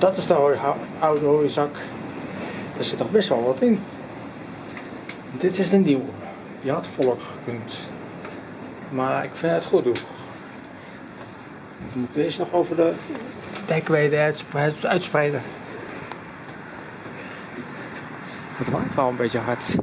Dat is de oude hooizak. Daar zit nog best wel wat in. Dit is de nieuwe. Die had volk gekund. Maar ik vind het goed doen. Moet ik deze nog over de dekweden uitspreiden. Het waait wel een beetje hard.